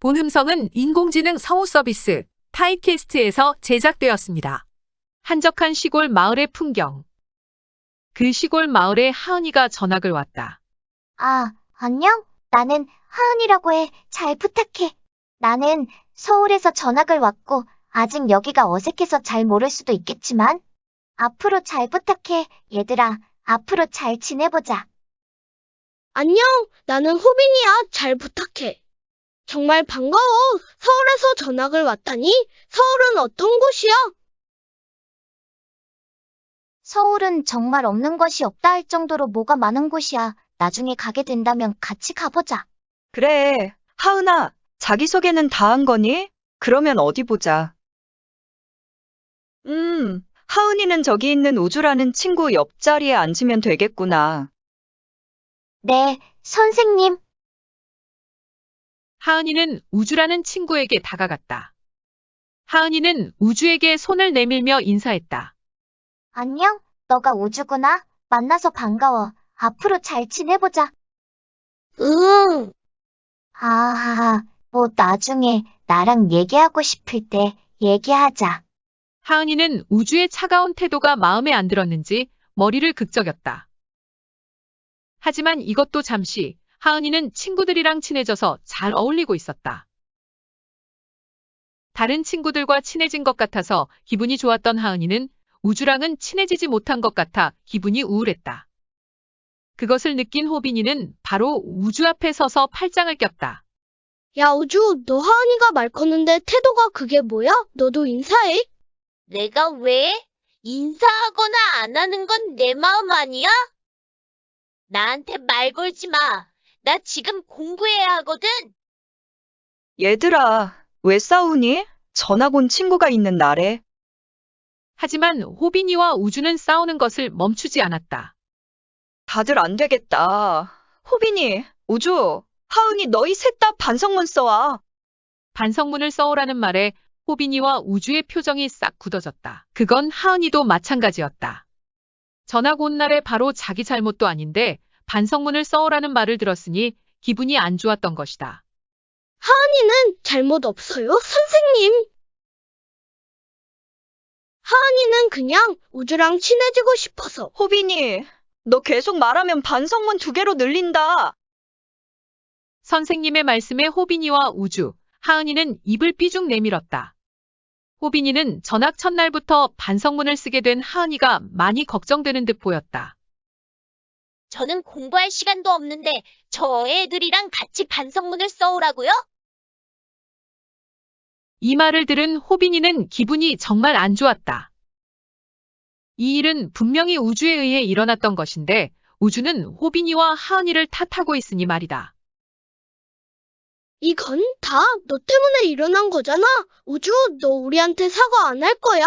본 음성은 인공지능 성우 서비스 타이캐스트에서 제작되었습니다. 한적한 시골 마을의 풍경. 그 시골 마을에 하은이가 전학을 왔다. 아, 안녕? 나는 하은이라고 해. 잘 부탁해. 나는 서울에서 전학을 왔고, 아직 여기가 어색해서 잘 모를 수도 있겠지만, 앞으로 잘 부탁해. 얘들아, 앞으로 잘 지내보자. 안녕, 나는 호빈이야. 잘 부탁해. 정말 반가워. 서울에서 전학을 왔다니? 서울은 어떤 곳이야? 서울은 정말 없는 것이 없다 할 정도로 뭐가 많은 곳이야. 나중에 가게 된다면 같이 가보자. 그래, 하은아, 자기소개는 다 한 거니? 그러면 어디 보자. 음, 하은이는 저기 있는 우주라는 친구 옆자리에 앉으면 되겠구나. 네, 선생님. 하은이는 우주라는 친구에게 다가갔다. 하은이는 우주에게 손을 내밀며 인사했다. 안녕, 너가 우주구나. 만나서 반가워. 앞으로 잘 지내보자. 응. 아, 뭐 나중에 나랑 얘기하고 싶을 때 얘기하자. 하은이는 우주의 차가운 태도가 마음에 안 들었는지 머리를 극적였다. 하지만 이것도 잠시 하은이는 친구들이랑 친해져서 잘 어울리고 있었다. 다른 친구들과 친해진 것 같아서 기분이 좋았던 하은이는 우주랑은 친해지지 못한 것 같아 기분이 우울했다. 그것을 느낀 호빈이는 바로 우주 앞에 서서 팔짱을 꼈다. 야, 우주, 너 하은이가 말 거는데 태도가 그게 뭐야? 너도 인사해. 내가 왜? 인사하거나 안 하는 건 내 마음 아니야? 나한테 말 걸지 마. 나 지금 공부해야 하거든. 얘들아, 왜 싸우니? 전학 온 친구가 있는 날에. 하지만 호빈이와 우주는 싸우는 것을 멈추지 않았다. 다들 안 되겠다. 호빈이, 우주, 하은이 너희 셋 다 반성문 써와. 반성문을 써오라는 말에 호빈이와 우주의 표정이 싹 굳어졌다. 그건 하은이도 마찬가지였다. 전학 온 날에 바로 자기 잘못도 아닌데 반성문을 써오라는 말을 들었으니 기분이 안 좋았던 것이다. 하은이는 잘못 없어요, 선생님. 하은이는 그냥 우주랑 친해지고 싶어서. 호빈이, 너 계속 말하면 반성문 두 개로 늘린다. 선생님의 말씀에 호빈이와 우주, 하은이는 입을 삐죽 내밀었다. 호빈이는 전학 첫날부터 반성문을 쓰게 된 하은이가 많이 걱정되는 듯 보였다. 저는 공부할 시간도 없는데 저 애들이랑 같이 반성문을 써오라고요? 이 말을 들은 호빈이는 기분이 정말 안 좋았다. 이 일은 분명히 우주에 의해 일어났던 것인데 우주는 호빈이와 하은이를 탓하고 있으니 말이다. 이건 다 너 때문에 일어난 거잖아. 우주, 너 우리한테 사과 안 할 거야?